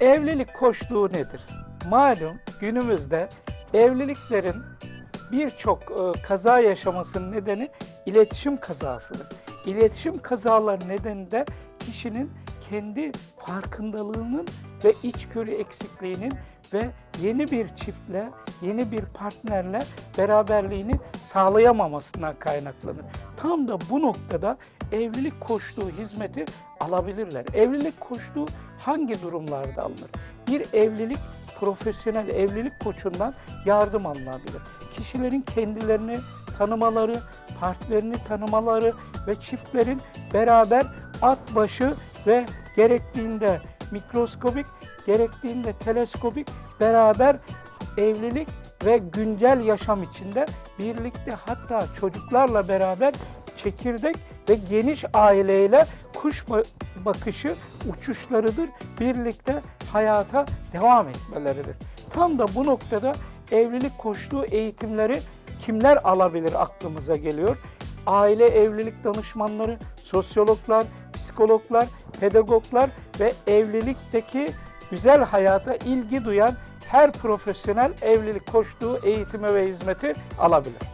Evlilik koşluğu nedir? Malum günümüzde evliliklerin birçok e, kaza yaşamasının nedeni iletişim kazasıdır. İletişim kazaları nedeniyle kişinin kendi farkındalığının ve içgörü eksikliğinin ve yeni bir çiftle, yeni bir partnerle beraberliğini sağlayamamasından kaynaklanır. Tam da bu noktada evlilik koştuğu hizmeti alabilirler. Evlilik koştuğu hangi durumlarda alınır? Bir evlilik profesyonel evlilik koçundan yardım alınabilir. Kişilerin kendilerini tanımaları, partnerini tanımaları ve çiftlerin beraber at başı ve gerektiğinde mikroskobik, gerektiğinde teleskobik beraber evlilik ve güncel yaşam içinde birlikte hatta çocuklarla beraber çekirdek ve geniş aileyle kuş ba- bakışı uçuşlarıdır. Birlikte hayata devam etmeleridir. Tam da bu noktada evlilik koştuğu eğitimleri kimler alabilir aklımıza geliyor. Aile evlilik danışmanları, sosyologlar, psikologlar, pedagoglar ve evlilikteki güzel hayata ilgi duyan her profesyonel evlilik koştuğu eğitimi ve hizmeti alabilir.